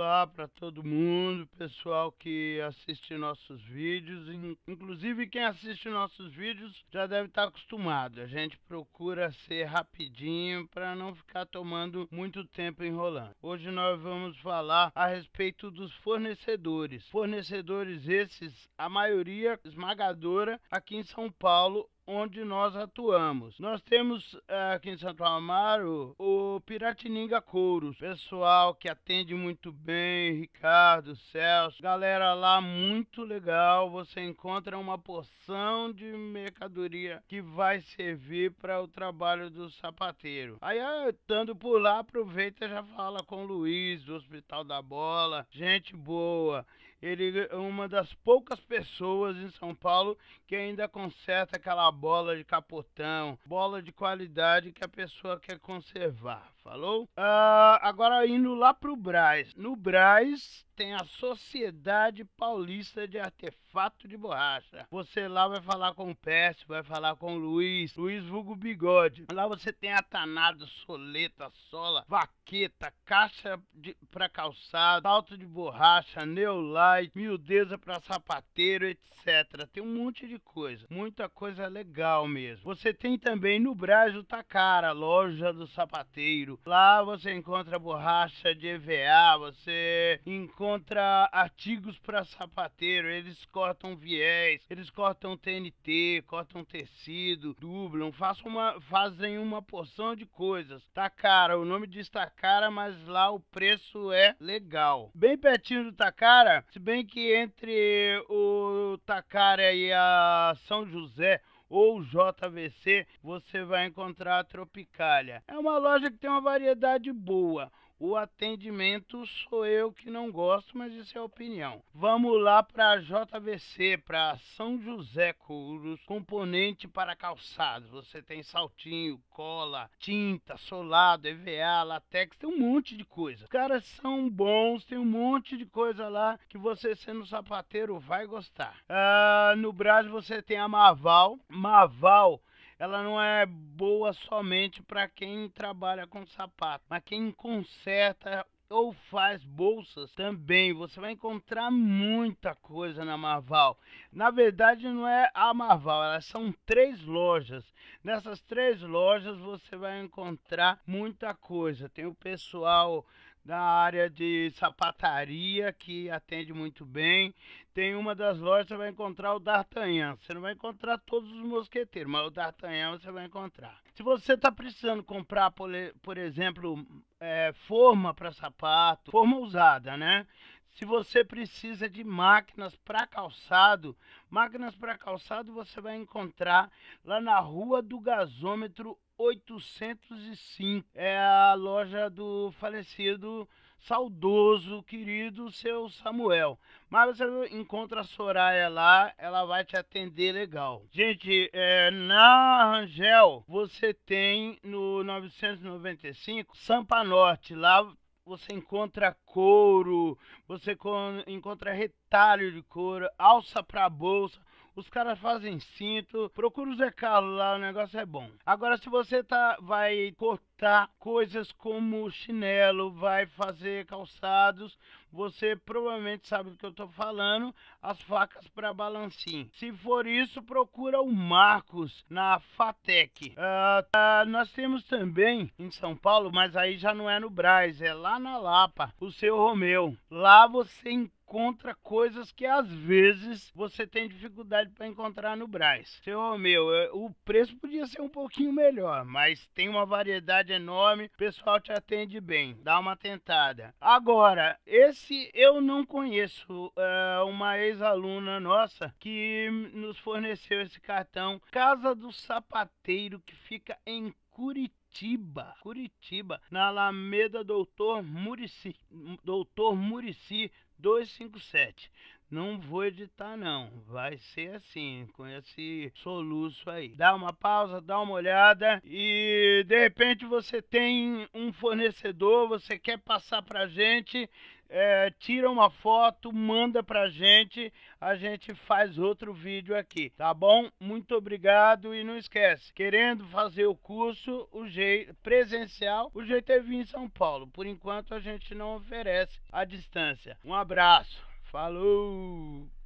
Olá para todo mundo, pessoal que assiste nossos vídeos, inclusive quem assiste nossos vídeos já deve estar acostumado. A gente procura ser rapidinho para não ficar tomando muito tempo enrolando. Hoje nós vamos falar a respeito dos fornecedores. Fornecedores esses, a maioria esmagadora aqui em São Paulo onde nós atuamos. Nós temos eh, aqui em Santo Amaro o Piratininga Couros, pessoal que atende muito bem, Ricardo, Celso, galera lá muito legal. Você encontra uma porção de mercadoria que vai servir para o trabalho do sapateiro. Aí, eh, estando por lá, aproveita e já fala com o Luiz do Hospital da Bola, gente boa. Ele é uma das poucas pessoas em São Paulo que ainda conserta aquela bola de capotão, bola de qualidade que a pessoa quer conservar. Falou? Uh, agora indo lá pro Braz. No Braz tem a Sociedade Paulista de Artefato de Borracha. Você lá vai falar com o Pércio, vai falar com o Luiz, Luiz Vulgo Bigode. Lá você tem atanado, soleta, sola, vaqueta, caixa de, pra calçado, salto de borracha, neolite, miudeza pra sapateiro, etc. Tem um monte de coisa, muita coisa legal mesmo. Você tem também no Braz o Takara, loja do sapateiro. Lá você encontra borracha de EVA, você encontra artigos para sapateiro, eles cortam viés, eles cortam TNT, cortam tecido, dublam, fazem uma, fazem uma porção de coisas. Cara, o nome diz cara, mas lá o preço é legal. Bem pertinho do Takara, se bem que entre o Takara e a São José ou JVC, você vai encontrar a Tropicália. É uma loja que tem uma variedade boa. O atendimento sou eu que não gosto, mas isso é opinião. Vamos lá para JVC, para São José Couros, componente para calçados. Você tem saltinho, cola, tinta, solado, EVA, latex, tem um monte de coisa. Os caras são bons, tem um monte de coisa lá que você sendo sapateiro vai gostar. Uh, no Brasil você tem a Maval. Maval ela não é boa somente para quem trabalha com sapato, mas quem conserta ou faz bolsas também. Você vai encontrar muita coisa na Marval. Na verdade, não é a Marval, elas são três lojas. Nessas três lojas você vai encontrar muita coisa. Tem o pessoal da área de sapataria que atende muito bem. Tem uma das lojas você vai encontrar o D'Artagnan. Você não vai encontrar todos os mosqueteiros, mas o D'Artagnan você vai encontrar. Se você está precisando comprar, por, exemplo, é, forma para sapato, forma usada, né? Se você precisa de máquinas para calçado, máquinas para calçado você vai encontrar lá na Rua do Gasômetro 805. É a loja do falecido saudoso, querido seu Samuel. Mas você encontra a Soraya lá, ela vai te atender legal. Gente, é, na Rangel você tem no 995 Sampa Norte, lá você encontra couro, você encontra retalho de couro, alça para bolsa. Os caras fazem cinto. Procura o Zé Carlos lá, o negócio é bom. Agora, se você tá, vai cortar coisas como chinelo, vai fazer calçados, você provavelmente sabe do que eu tô falando. As facas para balancim. Se for isso, procura o Marcos na Fatec. Uh, uh, nós temos também em São Paulo, mas aí já não é no Braz, é lá na Lapa, o seu Romeu. Lá você encontra encontra coisas que às vezes você tem dificuldade para encontrar no Braz. Seu meu, é, o preço podia ser um pouquinho melhor, mas tem uma variedade enorme, o pessoal te atende bem, dá uma tentada. Agora, esse eu não conheço, é uma ex-aluna nossa que nos forneceu esse cartão, Casa do Sapateiro, que fica em Curitiba, Curitiba, na Alameda Doutor Murici, Doutor Murici 257. não vou editar não, vai ser assim, com esse soluço aí. Dá uma pausa, dá uma olhada e de repente você tem um fornecedor, você quer passar pra gente, é, tira uma foto, manda pra gente, a gente faz outro vídeo aqui, tá bom? Muito obrigado e não esquece, querendo fazer o curso o jeito presencial, o jeito é vir em São Paulo. Por enquanto a gente não oferece a distância. Um abraço, falou!